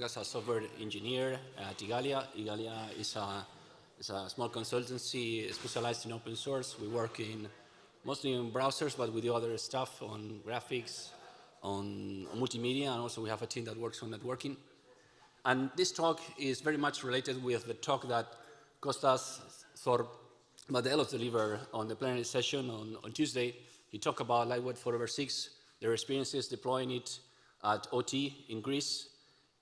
work as a software engineer at Igalia. Igalia is a, is a small consultancy specialized in open source. We work in mostly in browsers, but we do other stuff on graphics, on, multimedia, and also we have a team that works on networking. And this talk is very much related with the talk that Kostas Thor Madelos delivered on the plenary session on, on Tuesday. He talked about Lightweight 4 over 6, their experiences deploying it at OT in Greece.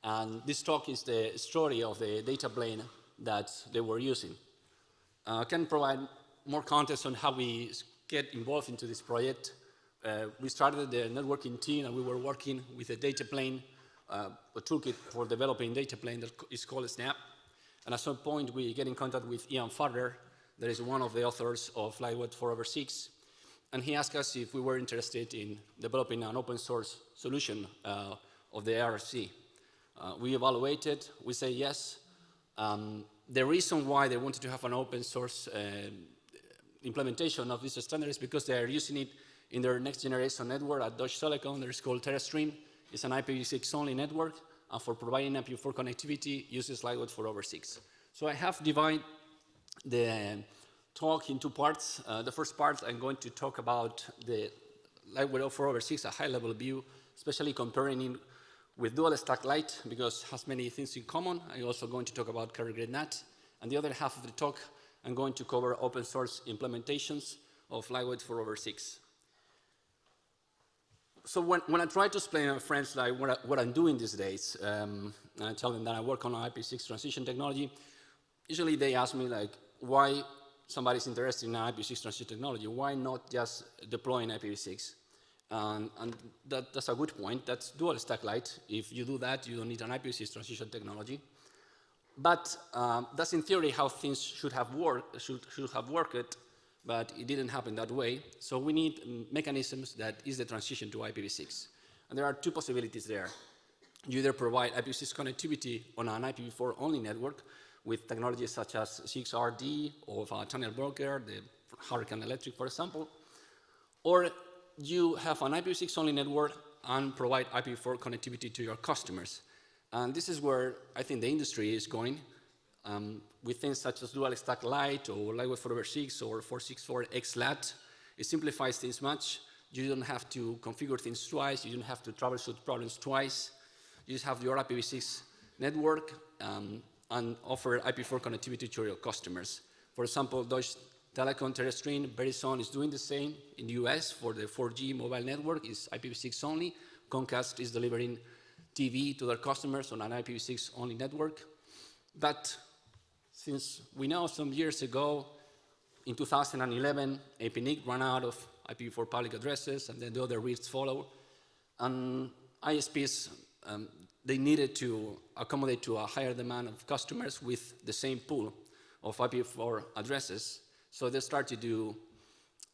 And this talk is the story of the data plane that they were using. Uh, I can provide more context on how we get involved into this project. Uh, we started the networking team and we were working with a data plane, uh, a toolkit for developing data plane that is called Snabb. And at some point we get in contact with Ian Farrer, that is one of the authors of Lightweight 4 over 6. And he asked us if we were interested in developing an open source solution uh, of the ARC. Uh, we evaluated, we say yes. Um, the reason why they wanted to have an open source uh, implementation of this standard is because they are using it in their next generation network at Deutsche Telekom. It's called TeraStream. It's an IPv6 only network. And for providing IPv4 connectivity, uses Lightweight 4 over 6. So I have divided the talk in two parts. Uh, the first part, I'm going to talk about the Lightweight 4 over 6, a high-level view, especially comparing with dual stack light because it has many things in common. I'm also going to talk about carrier grade NAT. And the other half of the talk, I'm going to cover open source implementations of Lightweight 4 over 6. So when, when I try to explain to friends like what, I, what I'm doing these days, um, and I tell them that I work on IPv6 transition technology, usually they ask me like, why somebody's interested in IPv6 transition technology, why not just deploying IPv6? Um, and that, that's a good point. That's dual stack light. If you do that, you don't need an IPv6 transition technology. But um, that's in theory how things should have worked, should, should have worked, but it didn't happen that way. So we need mechanisms that is the transition to IPv6. And there are two possibilities there. You either provide IPv6 connectivity on an IPv4 only network with technologies such as 6RD or a tunnel broker, the Hurricane Electric, for example, or you have an IPv6 only network and provide IPv4 connectivity to your customers. And this is where I think the industry is going um, with things such as dual stack light or lightweight 4 over 6 or 464 XLAT. It simplifies things much. You don't have to configure things twice. You don't have to troubleshoot problems twice. You just have your IPv6 network um, and offer IP4 connectivity to your customers. For example, Deutsche Telekom TeraStream Verizon is doing the same in the US for the 4G mobile network, is IPv6 only. Comcast is delivering TV to their customers on an IPv6 only network. But since we know some years ago, in 2011, APNIC ran out of IPv4 public addresses, and then the other RIRs follow. And ISPs, um, they needed to accommodate to a higher demand of customers with the same pool of IPv4 addresses. So they start to do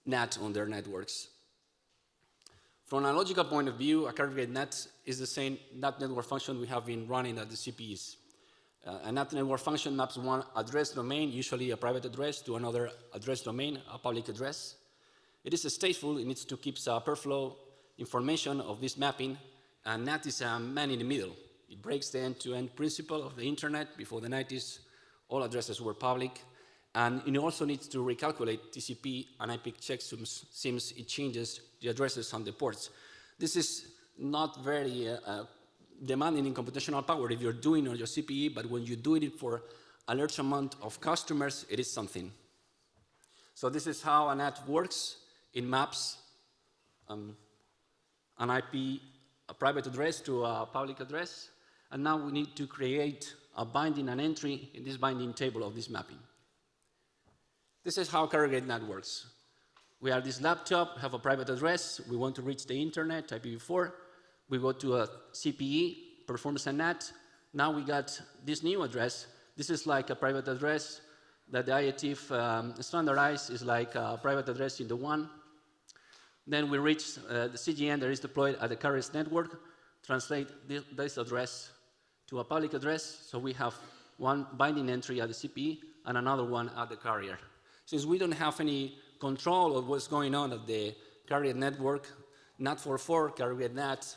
NAT on their networks. From a logical point of view, a carrier NAT is the same NAT network function we have been running at the CPEs. Uh, a NAT network function maps one address domain, usually a private address, to another address domain, a public address. It is stateful, it needs to keep a per flow information of this mapping, and NAT is a man in the middle. It breaks the end-to-end -end principle of the internet. Before the 90s, all addresses were public. And it also needs to recalculate TCP and IP checksums since it changes the addresses on the ports. This is not very uh, uh, demanding in computational power if you're doing on your CPE, but when you do it for a large amount of customers, it is something. So this is how a NAT works. It maps um, an IP, a private address to a public address, and now we need to create a binding and entry in this binding table of this mapping. This is how carrier grade NAT works. We have this laptop, have a private address, we want to reach the internet, IPv4, we go to a CPE, performs a NAT, now we got this new address. This is like a private address that the IETF um, standardized is like a private address in the one. Then we reach uh, the CGN that is deployed at the carrier's network, translate this address to a public address, so we have one binding entry at the CPE and another one at the carrier. Since we don't have any control of what's going on at the carrier network, NAT44, carrier NAT,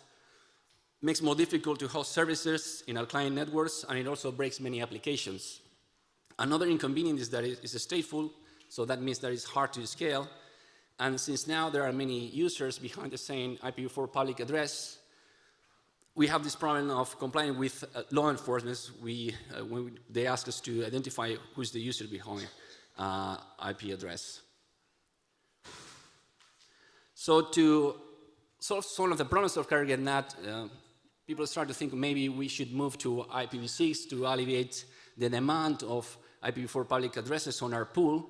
makes more difficult to host services in our client networks, and it also breaks many applications. Another inconvenience is that it is stateful, so that means that it's hard to scale. And since now there are many users behind the same IPv4 public address, we have this problem of complying with uh, law enforcement we, uh, when we, they ask us to identify who's the user behind uh, IP address. So to solve some of the problems of carrier NAT, uh, people start to think maybe we should move to IPv6 to alleviate the demand of IPv4 public addresses on our pool.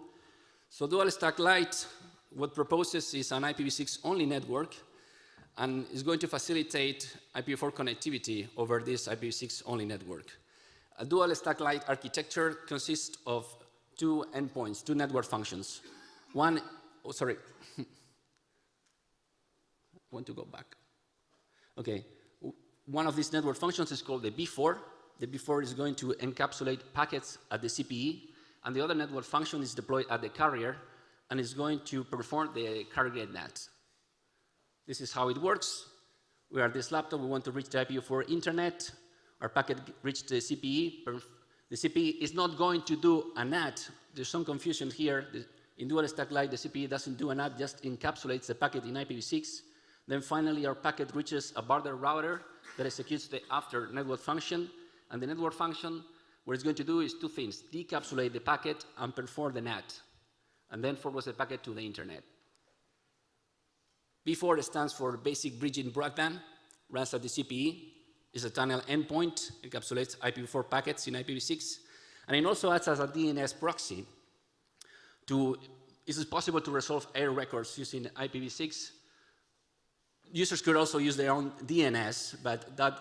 So Dual Stack Lite, what proposes is an IPv6 only network and is going to facilitate IPv4 connectivity over this IPv6 only network. A dual stack Lite architecture consists of two endpoints, two network functions. One, oh, sorry, want to go back. Okay, one of these network functions is called the B4. The B4 is going to encapsulate packets at the CPE, and the other network function is deployed at the carrier, and is going to perform the carrier NAT. This is how it works. We are this laptop, we want to reach the IPv4 internet. Our packet reached the CPE. The CPE is not going to do a NAT. There's some confusion here. In dual stack Lite, the CPE doesn't do a NAT, just encapsulates the packet in IPv6. Then finally, our packet reaches a border router that executes the after network function. And the network function, what it's going to do is two things, decapsulate the packet and perform the NAT, and then forward the packet to the internet. B4 stands for Basic Bridging Broadband, runs at the CPE, is a tunnel endpoint, encapsulates IPv4 packets in IPv6, and it also acts as a DNS proxy. To, it is possible to resolve error records using IPv6. Users could also use their own DNS, but that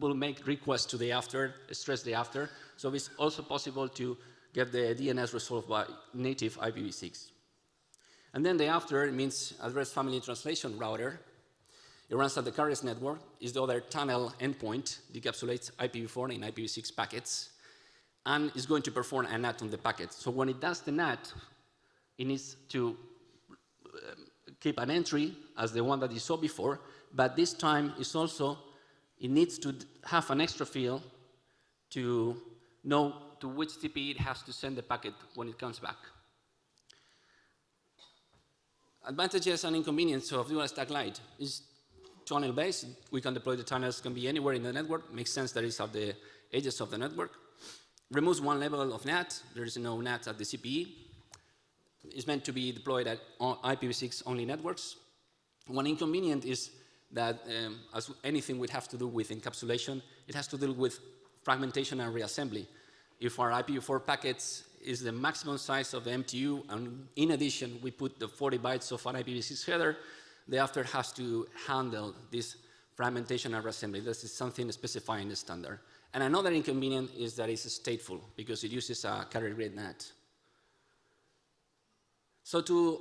will make requests to the after, stress the after. So it's also possible to get the DNS resolved by native IPv6. And then the after means address family translation router. It runs at the carrier's network, is the other tunnel endpoint, decapsulates IPv4 and IPv6 packets, and is going to perform a NAT on the packet. So when it does the NAT, it needs to um, keep an entry as the one that you saw before, but this time is also, it needs to have an extra field to know to which CPE it has to send the packet when it comes back. Advantages and inconveniences of dual stack Lite is tunnel based. We can deploy the tunnels, can be anywhere in the network. Makes sense that it's at the edges of the network. Removes one level of NAT. There is no NAT at the CPE. It's meant to be deployed at IPv6 only networks. One inconvenient is that um, as anything would have to do with encapsulation, it has to deal with fragmentation and reassembly. If our IPv4 packets is the maximum size of the MTU, and in addition, we put the 40 bytes of an IPv6 header, the after has to handle this fragmentation and reassembly. This is something specified in the standard. And another inconvenience is that it's stateful because it uses a carrier grade NAT. So to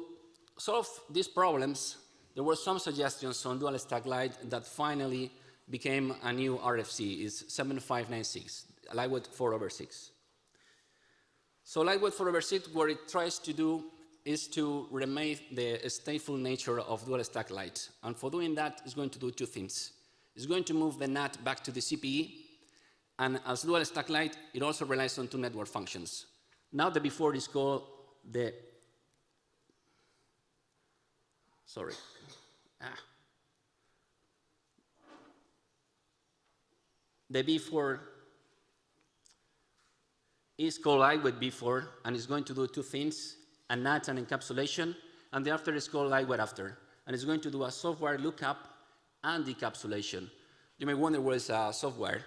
solve these problems, there were some suggestions on dual stack light that finally became a new RFC, is 7596, Lightweight 4 over 6. So Lightweight 4 over 6, what it tries to do is to remain the stateful nature of dual stack Lite. And for doing that, it's going to do two things. It's going to move the NAT back to the CPE, and as dual stack Lite, it also relies on two network functions. Now the before is called the, sorry, ah. The B4 is called lightweight B4 and it's going to do two things, a NAT and encapsulation, and the after is called lightweight after, and it's going to do a softwire lookup and decapsulation. You may wonder what is uh, softwire.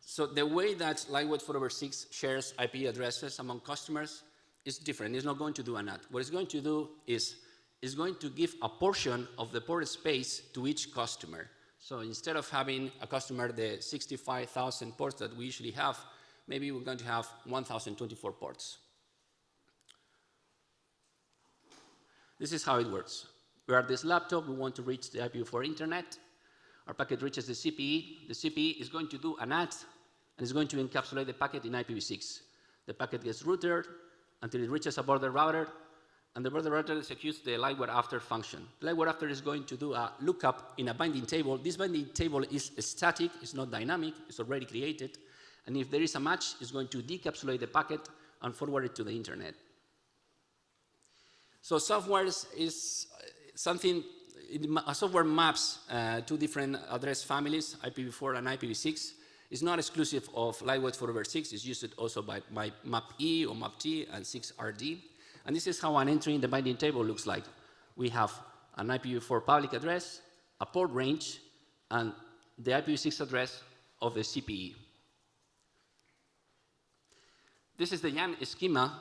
So the way that lightweight 4 over 6 shares IP addresses among customers is different. It's not going to do a NAT. What it's going to do is it's going to give a portion of the port space to each customer. So instead of having a customer the 65,000 ports that we usually have, maybe we're going to have 1,024 ports. This is how it works. We are this laptop, we want to reach the IPv4 internet. Our packet reaches the CPE. The CPE is going to do an NAT and is going to encapsulate the packet in IPv6. The packet gets routed until it reaches a border router and the border router executes the lightweight after function. The lightweight after is going to do a lookup in a binding table. This binding table is static, it's not dynamic, it's already created. And if there is a match, it's going to decapsulate the packet and forward it to the internet. So softwire is something, a softwire maps uh, two different address families, IPv4 and IPv6. It's not exclusive of Lightweight 4 over 6, it's used also by, MAP-E or MAP-T and 6RD. And this is how an entry in the binding table looks like. We have an IPv4 public address, a port range, and the IPv6 address of the CPE. This is the YANG schema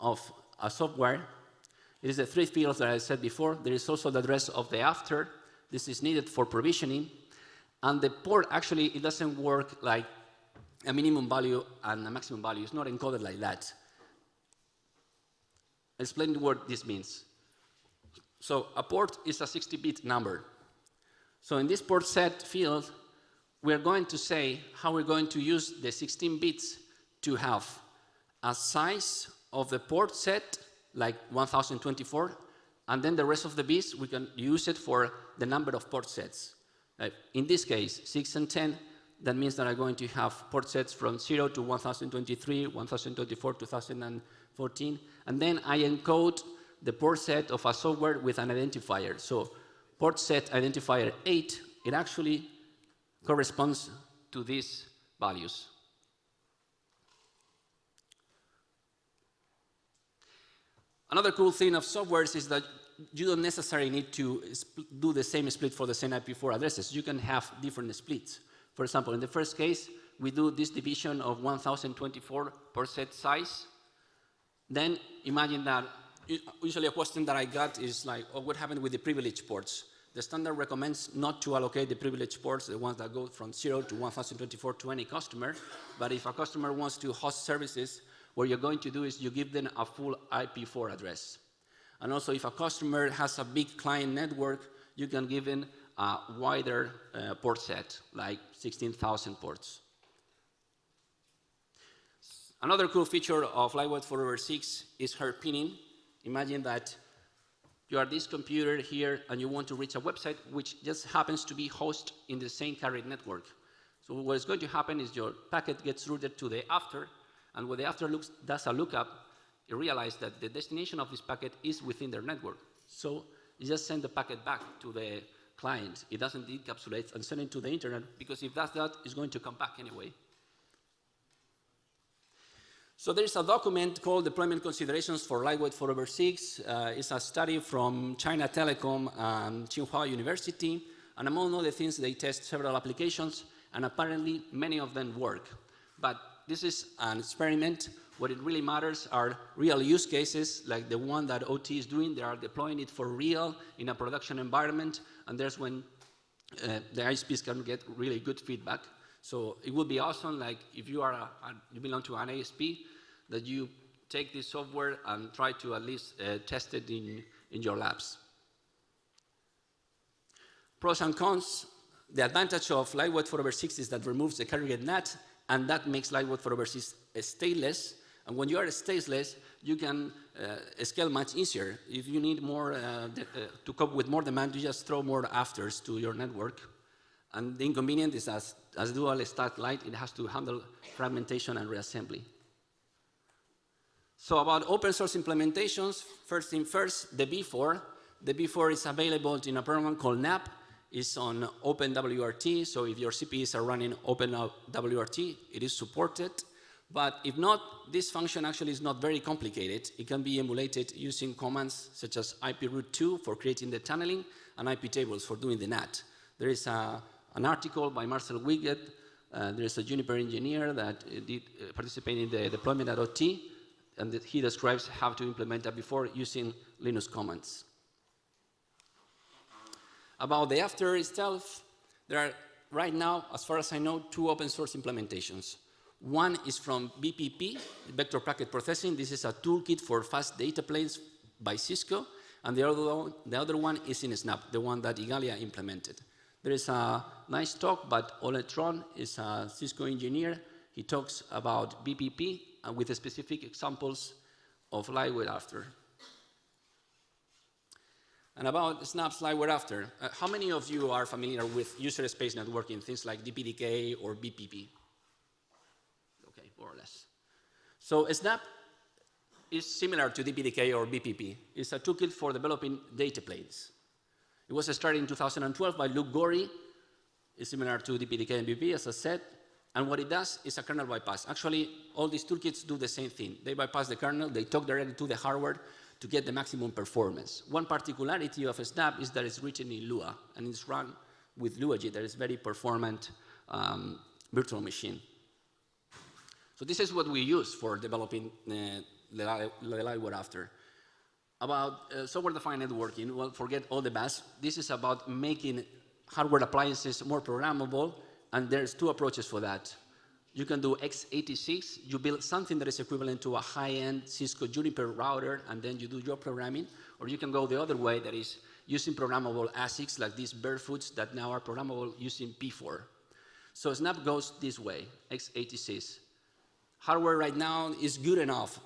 of a softwire. It is the three fields that I said before. There is also the address of the after. This is needed for provisioning. And the port, actually, it doesn't work like a minimum value and a maximum value. It's not encoded like that. I'll explain what this means. So a port is a 60-bit number. So in this port set field, we're going to say how we're going to use the 16 bits to have a size of the port set, like 1024, and then the rest of the bits, we can use it for the number of port sets. In this case, 6 and 10, that means that I'm going to have port sets from 0 to 1023, 1024, 2014, and then I encode the port set of a softwire with an identifier. So port set identifier 8, it actually corresponds to these values. Another cool thing of softwires is that you don't necessarily need to do the same split for the same IP4 addresses. You can have different splits. For example, in the first case, we do this division of 1024 per set size. Then imagine that, usually a question that I got is like, oh, what happened with the privilege ports? The standard recommends not to allocate the privilege ports, the ones that go from 0 to 1024 to any customer. But if a customer wants to host services, what you're going to do is you give them a full IP4 address. And also, if a customer has a big client network, you can give them a wider uh, port set, like 16,000 ports. Another cool feature of Lightweight 4 over 6 is hairpinning. Imagine that you are this computer here and you want to reach a website which just happens to be hosted in the same carrier network. So what is going to happen is your packet gets routed to the after, and when the after looks, does a lookup, it realizes that the destination of this packet is within their network. So it just sends the packet back to the client. It doesn't encapsulate and send it to the internet because if that's that, it's going to come back anyway. So there's a document called Deployment Considerations for Lightweight 4 over 6. Uh, it's a study from China Telecom and Tsinghua University. And among other things, they test several applications, and apparently many of them work. But this is an experiment. What it really matters are real use cases, like the one that OT is doing. They are deploying it for real in a production environment, and there's when uh, the ISPs can get really good feedback. So it would be awesome, like if you are a, a, you belong to an ISP, that you take this software and try to at least uh, test it in, in your labs. Pros and cons. The advantage of Lightweight 4 over 6 is that removes the carrier NAT and that makes Lightweight 4 over 6 stateless. And when you are stateless, you can uh, scale much easier. If you need more, uh, uh, to cope with more demand, you just throw more afters to your network. And the inconvenience is as, as dual stack light, it has to handle fragmentation and reassembly. So about open source implementations, first thing first, the B4. The B4 is available in a program called NAP, is on OpenWRT, so if your CPEs are running OpenWRT, it is supported. But if not, this function actually is not very complicated. It can be emulated using commands such as iproute2 for creating the tunneling and iptables for doing the NAT. There is a, an article by Marcel Wiget. Uh, there is a Juniper engineer that did uh, participate in the deployment at OT, and he describes how to implement that before using Linux commands. About the after itself, there are right now, as far as I know, two open source implementations. One is from VPP, Vector Packet Processing. This is a toolkit for fast data planes by Cisco. And the other, the other one is in Snabb, the one that Igalia implemented. There is a nice talk, but Ole Troan is a Cisco engineer. He talks about VPP and uh, with specific examples of lightweight after. And about Snabb Slideware After, uh, how many of you are familiar with user space networking, things like DPDK or VPP? Okay, more or less. So Snabb is similar to DPDK or VPP. It's a toolkit for developing data planes. It was started in 2012 by Luke Gorrie. It's similar to DPDK and VPP, as I said. And what it does is a kernel bypass. Actually, all these toolkits do the same thing. They bypass the kernel, they talk directly to the hardware, to get the maximum performance. One particularity of Snabb is that it's written in Lua, and it's run with LuaJIT, that is very performant um, virtual machine. So this is what we use for developing uh, the Lightweight After. About uh, software-defined networking, well, forget all the best. This is about making hardware appliances more programmable, and there's two approaches for that. You can do x86, you build something that is equivalent to a high-end Cisco Juniper router, and then you do your programming, or you can go the other way, that is using programmable ASICs like these Barefoots that now are programmable using P4. So Snabb goes this way, x86. Hardware right now is good enough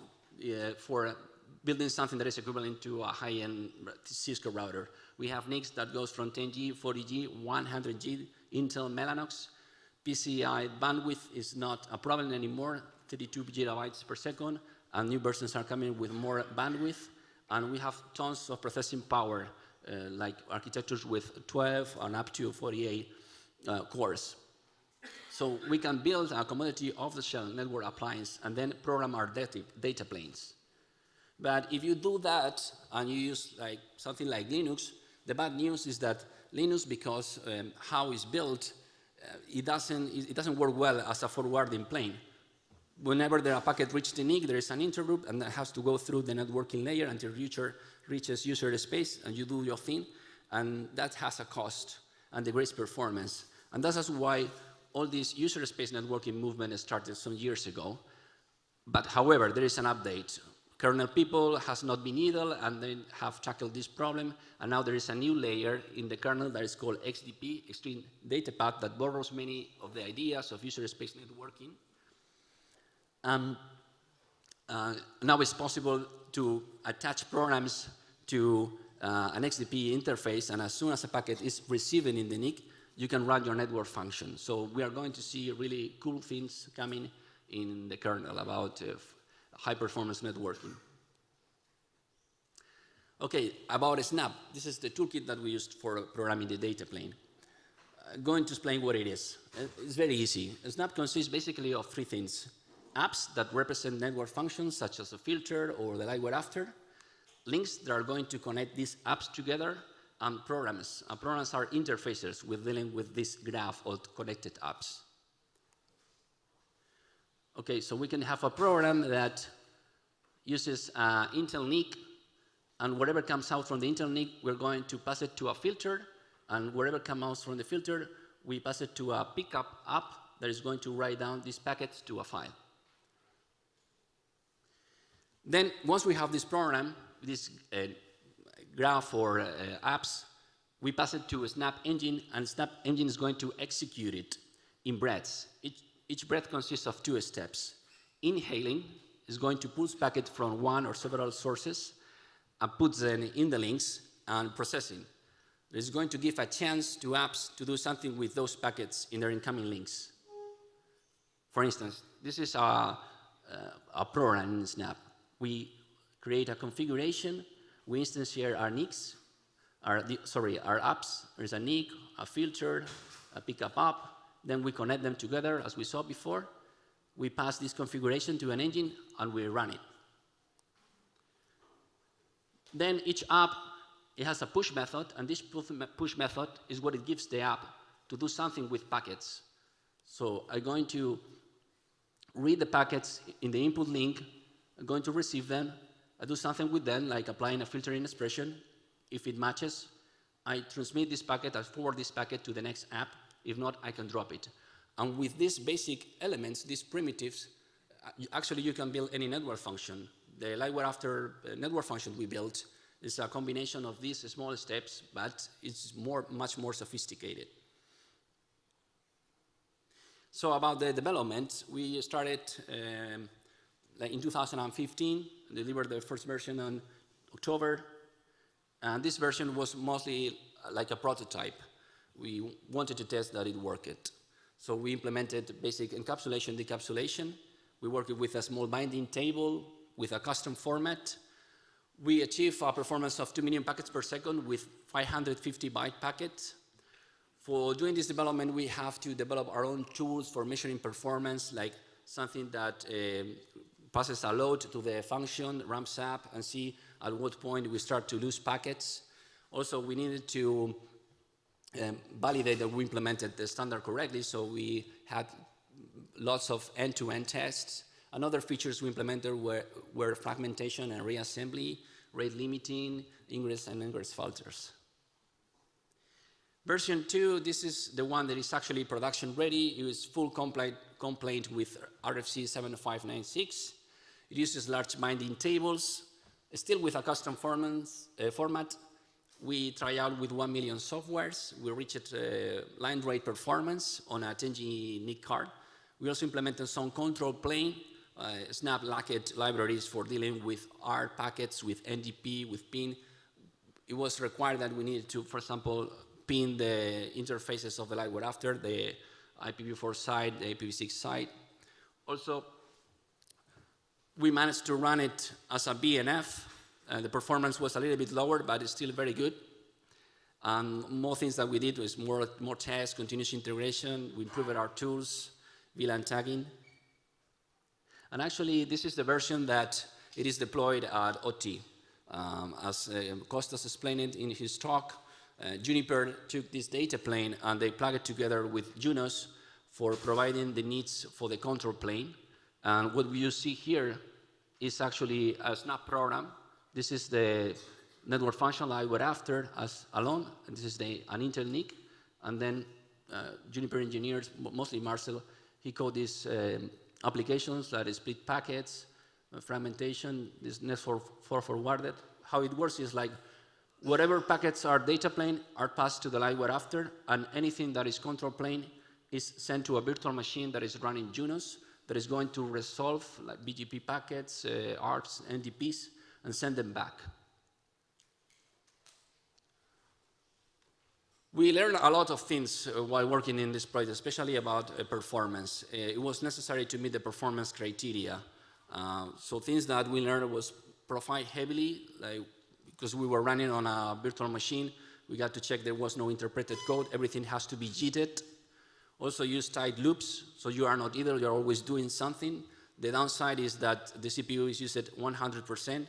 uh, for building something that is equivalent to a high-end Cisco router. We have NICs that goes from 10G, 40G, 100G, Intel Mellanox, PCI bandwidth is not a problem anymore, 32 gigabytes per second, and new versions are coming with more bandwidth, and we have tons of processing power, uh, like architectures with 12 and up to 48 uh, cores. So we can build a commodity off-the-shelf network appliance and then program our data, data planes. But if you do that and you use like something like Linux, the bad news is that Linux, because um, how it's built, it, doesn't, it doesn't work well as a forwarding plane. Whenever there a packet reaches the NIC, there is an interrupt, and that has to go through the networking layer until user reaches user space, and you do your thing, and that has a cost and degrades performance. And that's why all this user space networking movement started some years ago. But however, there is an update kernel people has not been idle and they have tackled this problem. And now there is a new layer in the kernel that is called XDP, Extreme Data Path, that borrows many of the ideas of user space networking. Um, uh, now it's possible to attach programs to uh, an XDP interface, and as soon as a packet is received in the NIC, you can run your network function. So we are going to see really cool things coming in the kernel about uh, high performance networking. Okay, about Snabb. This is the toolkit that we used for programming the data plane. Uh, I'm going to explain what it is. Uh, it's very easy. Snabb consists basically of three things. Apps that represent network functions, such as a filter or the Lightweight After. Links that are going to connect these apps together, and programs. And programs are interfaces with dealing with this graph of connected apps. Okay, so we can have a program that uses uh, Intel NIC, and whatever comes out from the Intel NIC, we're going to pass it to a filter, and whatever comes out from the filter, we pass it to a pcap app that is going to write down these packets to a file. Then, once we have this program, this uh, graph or uh, apps, we pass it to a Snabb Engine, and Snabb Engine is going to execute it in breaths. It, each breath consists of two steps. Inhaling is going to pull packets from one or several sources and put them in the links and processing. It is going to give a chance to apps to do something with those packets in their incoming links. For instance, this is a, a, a program in Snabb. We create a configuration, we instantiate our NICs, our, sorry, our apps. There's a NIC, a filter, a pcap app, then we connect them together as we saw before. We pass this configuration to an engine and we run it. Then each app, it has a push method and this push method is what it gives the app to do something with packets. So I'm going to read the packets in the input link, I'm going to receive them, I do something with them like applying a filtering expression. If it matches, I transmit this packet, I forward this packet to the next app if not, I can drop it. And with these basic elements, these primitives, uh, actually you can build any network function. The Lightweight After uh, network function we built is a combination of these small steps, but it's more, much more sophisticated. So about the development, we started um, in 2015, delivered the first version on October, And this version was mostly like a prototype. We wanted to test that it worked. So we implemented basic encapsulation, decapsulation. We worked with a small binding table with a custom format. We achieved a performance of 2 million packets per second with 550 byte packets. For doing this development, we have to develop our own tools for measuring performance, like something that uh, passes a load to the function, ramps up, and see at what point we start to lose packets. Also, we needed to um, validate that we implemented the standard correctly, so we had lots of end-to-end -end tests. Another features we implemented were, were fragmentation and reassembly, rate limiting, ingress and egress filters. Version 2, this is the one that is actually production ready. It is full compliant, compliant with RFC 7596. It uses large binding tables, still with a custom formats, uh, format. We try out with 1 million softwires. We reached uh, line rate performance on a 10G NIC card. We also implemented some control plane, uh, snabb lacked libraries for dealing with R packets, with NDP, with PIN. It was required that we needed to, for example, pin the interfaces of the light after, the IPv4 side, the IPv6 side. Also, we managed to run it as a VNF. Uh, the performance was a little bit lower, but it's still very good. More things that we did was more, more tests, continuous integration. We improved our tools, VLAN tagging. And actually, this is the version that it is deployed at OT. Um, as uh, Costas explained it in his talk, uh, Juniper took this data plane and they plugged it together with Junos for providing the needs for the control plane. And what you see here is actually a snabb program. This is the network function I were after as alone. And this is the, an Intel NIC. And then uh, Juniper engineers, mostly Marcel, he coded these um, applications that split packets, uh, fragmentation, this net for, for forwarded. How it works is like Whatever packets are data plane are passed to the light we're after, and anything that is control plane is sent to a virtual machine that is running Junos that is going to resolve like BGP packets, uh, ARTs, NDPs, and send them back. We learned a lot of things uh, while working in this project, especially about uh, performance. Uh, it was necessary to meet the performance criteria. So things that we learned was profile heavily, like because we were running on a virtual machine, we got to check there was no interpreted code. Everything has to be JITed. Also use tight loops, so you are not either, you're always doing something. The downside is that the CPU is used at 100%.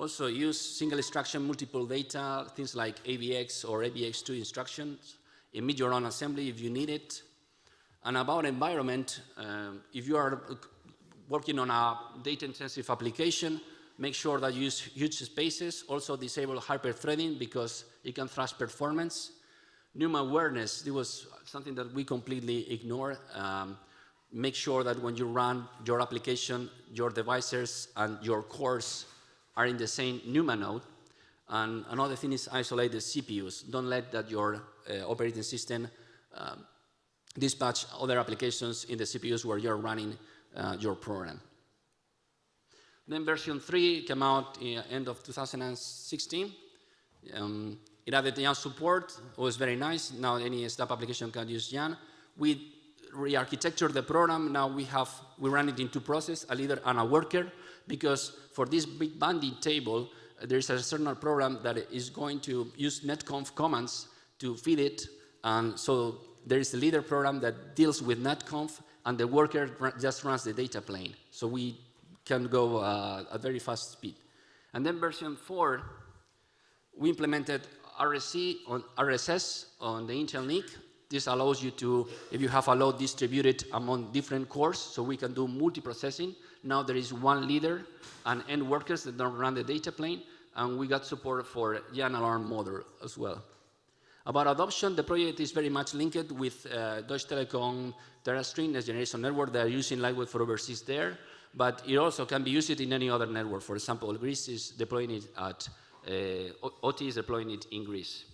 Also use single instruction, multiple data, things like AVX or AVX2 instructions. Emit your own assembly if you need it. And about environment, um, if you are working on a data intensive application, Make sure that you use huge pages. Also disable hyper-threading because it can thrash performance. NUMA awareness, this was something that we completely ignore. Um, make sure that when you run your application, your devices and your cores are in the same NUMA node. And another thing is isolate the CPUs. Don't let that your uh, operating system um, dispatch other applications in the CPUs where you're running uh, your program. Then version 3 came out in end of 2016. Um, it added YANG support. It was very nice. Now any Snabb application can use YANG. We re-architectured the program. Now we have, we run it in two processes, a leader and a worker, because for this big binding table, uh, there is a certain program that is going to use netconf commands to feed it. And so there is a leader program that deals with netconf, and the worker just runs the data plane. So we can go uh, at very fast speed. And then version 4, we implemented RSC on RSS on the Intel NIC. This allows you to, if you have a load distributed among different cores, so we can do multiprocessing. Now there is one leader and end workers that don't run the data plane, and we got support for YANG alarm model as well. About adoption, the project is very much linked with uh, Deutsche Telekom TeraStream, next generation network. They're using Lightweight 4 over 6 there but it also can be used in any other network. For example, Greece is deploying it at, uh, OT is deploying it in Greece.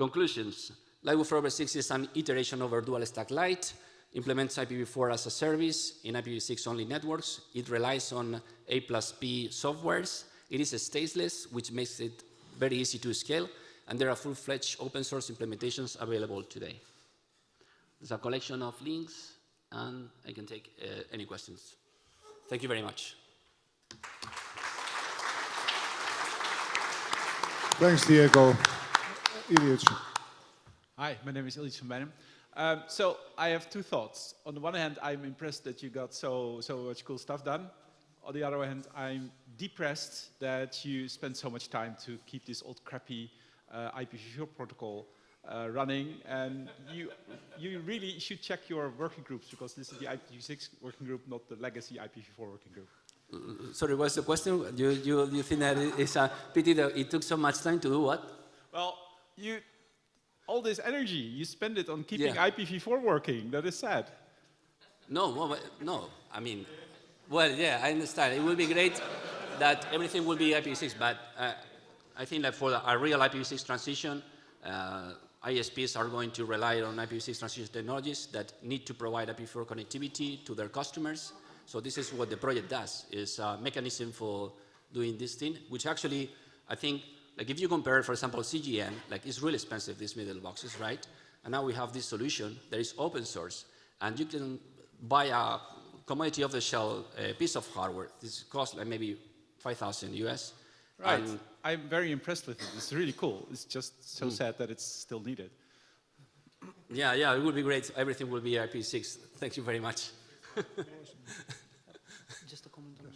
Conclusions. Lightweight 4 over 6 is an iteration over dual stack light, implements IPv4 as a service in IPv6 only networks. It relies on A plus P softwires, It is stateless, which makes it very easy to scale, and there are full-fledged open source implementations available today. There's a collection of links, and I can take uh, any questions. Thank you very much. Thanks, Diego. Iljitsch. Hi, my name is Iljitsch van Beijnum. Um, so I have two thoughts. On the one hand, I'm impressed that you got so, so much cool stuff done. On the other hand, I'm depressed that you spent so much time to keep this old crappy uh, IPv4 protocol uh, running. And you, you really should check your working groups because this is the IPv6 working group, not the legacy IPv4 working group. Sorry, what's the question? You, you, you think that it's a pity that it took so much time to do what? Well, you, all this energy, you spend it on keeping Yeah. IPv4 working. That is sad. No, well, no. I mean, well, yeah, I understand. It will be great that everything will be IPv6, but uh, I think that for a real IPv6 transition, uh, ISPs are going to rely on IPv6 transition technologies that need to provide IPv4 connectivity to their customers. So this is what the project does, is a mechanism for doing this thing, which actually, I think, like if you compare, for example, CGN, like it's really expensive, these middle boxes, right? And now we have this solution that is open source, and you can buy a commodity off the shelf uh, piece of hardware. This costs like maybe 5,000 US. Right. And I'm very impressed with it. It's really cool. It's just so sad that it's still needed. yeah, yeah, it would be great. Everything will be IP6. Thank you very much. Just a comment on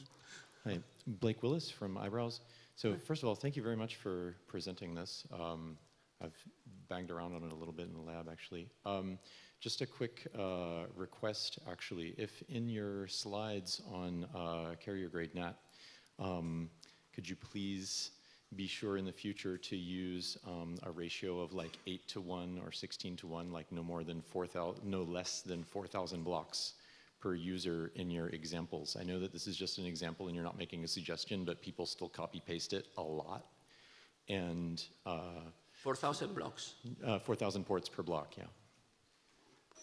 Hi, Blake Willis from Eyebrows. So first of all, thank you very much for presenting this. Um, I've banged around on it a little bit in the lab, actually. Um, just a quick uh, request, actually. If in your slides on uh, carrier grade NAT, um, could you please be sure in the future to use um, a ratio of like 8 to 1 or 16 to 1, like no more than 4,000, no less than 4,000 blocks per user in your examples. I know that this is just an example and you're not making a suggestion, but people still copy paste it a lot. And uh, 4,000 blocks. uh, 4,000 ports per block, yeah.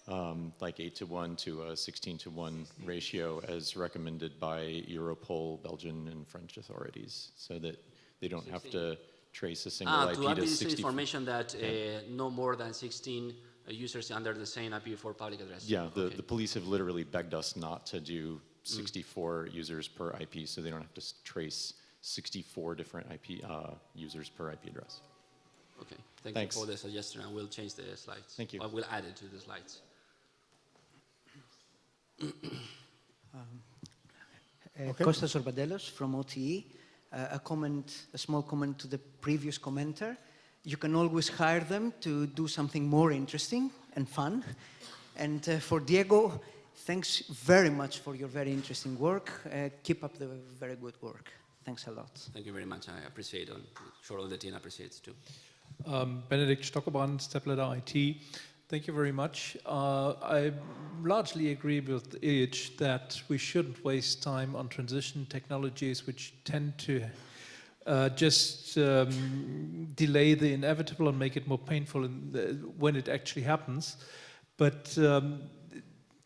Um, like 8 to 1 to a 16 to 1 ratio as recommended by Europol, Belgian, and French authorities, so that they don't have to trace a single Ah, IP to to this 64. information that uh, no more than 16 uh, users under the same IPv4 public address. Yeah, the, Okay. the police have literally begged us not to do 64 users per IP, so they don't have to trace 64 different IP uh, users per IP address. Okay, thank Thanks. you for the suggestion. I will change the slides. Thank you. I will add it to the slides. Uh, Kostas Zorbadelos from OTE. Uh, a comment, a small comment to the previous commenter. You can always hire them to do something more interesting and fun. And uh, for Diego, thanks very much for your very interesting work. Uh, keep up the very good work. Thanks a lot. Thank you very much. I appreciate it. I'm sure all the team appreciates too. Um, Benedict Stockebrand, Stepladder IT. Thank you very much. Uh, I largely agree with Iljitsch that we shouldn't waste time on transition technologies which tend to uh, just um, delay the inevitable and make it more painful in the, when it actually happens. But um,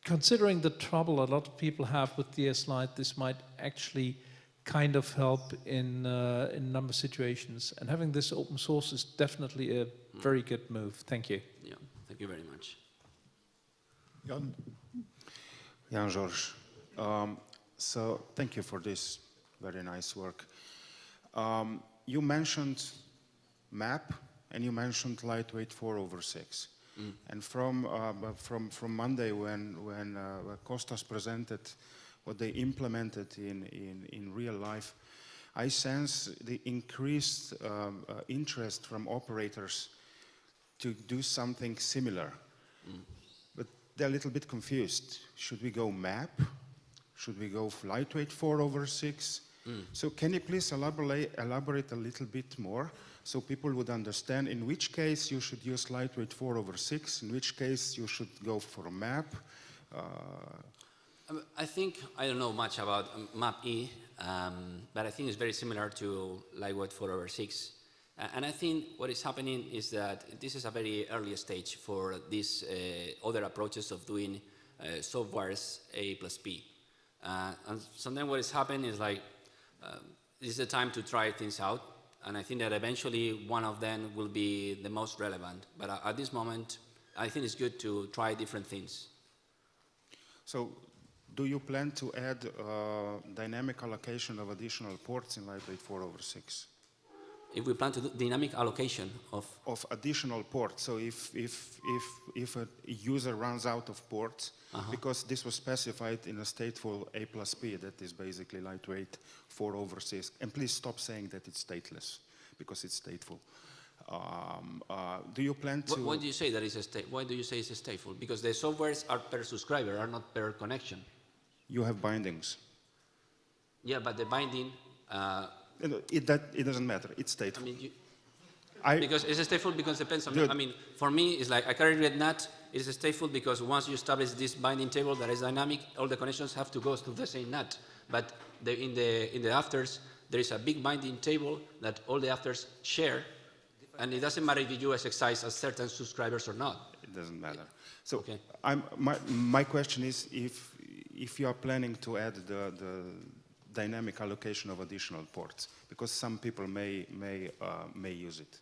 considering the trouble a lot of people have with DS Lite, this might actually kind of help in uh, in number of situations. And having this open source is definitely a very good move. Thank you. Yeah, thank you very much. Jan. Jan George. Um, so thank you for this very nice work. Um, you mentioned map and you mentioned lightweight 4 over 6. And from, uh, from, from Monday when, when uh, Costas presented what they implemented in, in, in real life, I sense the increased um, uh, interest from operators to do something similar. But they're a little bit confused. Should we go map? Should we go lightweight 4 over 6? So can you please elaborate, elaborate a little bit more so people would understand in which case you should use lightweight 4 over 6, in which case you should go for a map? Uh, Um, I think, I don't know much about um, MAP-E, um, but I think it's very similar to Lightweight 4 over 6. Uh, and I think what is happening is that this is a very early stage for these uh, other approaches of doing uh, softwires A plus B. Uh, and sometimes what is happening is like, is the time to try things out, and I think that eventually one of them will be the most relevant. But uh, at this moment, I think it's good to try different things. So do you plan to add uh, dynamic allocation of additional ports in lightweight 4 over 6? If we plan to do dynamic allocation of, Of additional ports, so if, if, if, if a user runs out of ports, because this was specified in a stateful A plus P, that is basically lightweight 4 over 6. and please stop saying that it's stateless, because it's stateful. Um, uh, do you plan to? wh- why do you say that it's a state, why do you say it's a stateful? Because the softwires are per subscriber, are not per connection. You have bindings. Yeah, but the binding, uh, It, that, it doesn't matter, it's I stateful. mean, you, I, Because it's stateful because it depends on, Good. I mean, for me, it's like I carrier grade NAT, it's stateful because once you establish this binding table that is dynamic, all the connections have to go to the same NAT. But the, in, the, in the AFTRs, there is a big binding table that all the AFTRs share, and it doesn't matter if you exercise as certain subscribers or not. It doesn't matter. So Okay. I'm, my, my question is if, if you are planning to add the, the dynamic allocation of additional ports, because some people may, may, uh, may use it.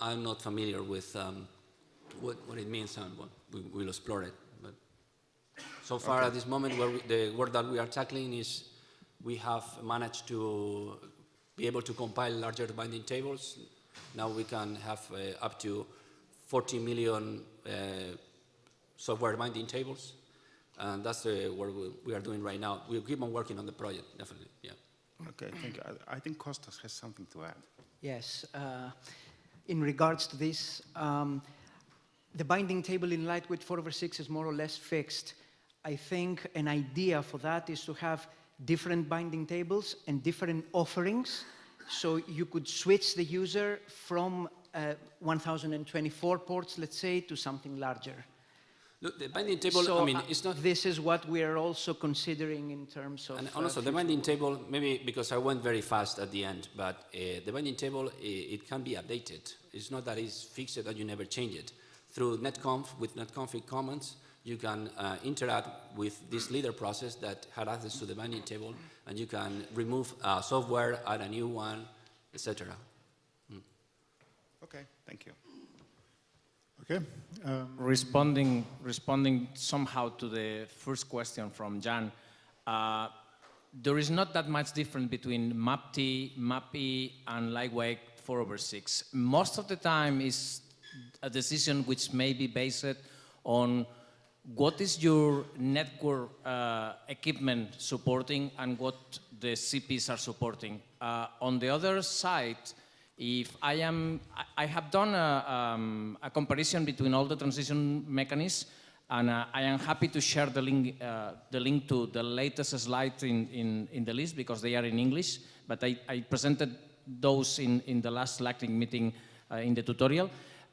I'm not familiar with um, what, what it means and what we will explore it. But so far at this moment, where we, the work that we are tackling is we have managed to be able to compile larger binding tables. Now we can have uh, up to 40 million uh, softwire binding tables. And that's the work we, we are doing right now. We'll keep on working on the project, definitely, yeah. Okay, thank you. I, I think Kostas has something to add. Yes. Uh, in regards to this, um, the binding table in lightweight 4 over 6 is more or less fixed. I think an idea for that is to have different binding tables and different offerings, so you could switch the user from uh, 1024 ports, let's say, to something larger. Look, the binding table, so I mean, uh, it's not... This is what we are also considering in terms of. And uh, the binding work. table, maybe because I went very fast at the end, but uh, the binding table, i it can be updated. It's not that it's fixed that you never change it. Through netconf, with netconfig comments, you can uh, interact with this leader process that had access to the binding table, and you can remove uh, softwire, add a new one, etc. Okay, thank you. Okay. Um, Responding, responding somehow to the first question from Jan, uh, there is not that much difference between MAP-T, MAP-E, and lightweight 4 over 6. Most of the time is a decision which may be based on what is your network uh, equipment supporting and what the CPs are supporting. Uh, on the other side, if I am, I- have done a, um, a comparison between all the transition mechanisms, and uh, I am happy to share the link, uh, the link to the latest slide in, in, in the list because they are in English, but I, I presented those in, in the last Lightning meeting uh, in the tutorial.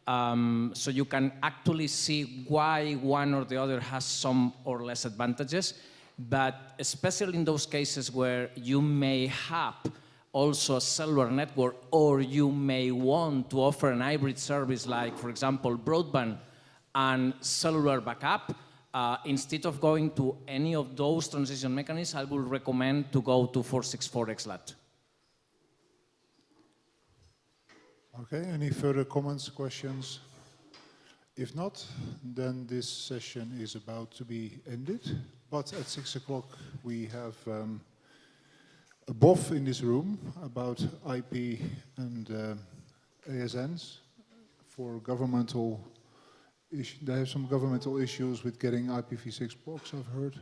Um, so you can actually see why one or the other has some or less advantages, but especially in those cases where you may have also a cellular network, or you may want to offer an hybrid service like, for example, broadband and cellular backup, uh, instead of going to any of those transition mechanisms, I would recommend to go to 464 XLAT. Okay, any further comments, questions? If not, then this session is about to be ended. But at six o'clock, we have um, a BOF in this room about IP and uh, ASNs for governmental issue. They have some governmental issues with getting IPv6 blocks, I've heard.